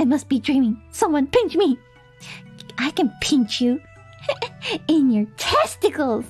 I must be dreaming. Someone pinch me. I can pinch you in your testicles.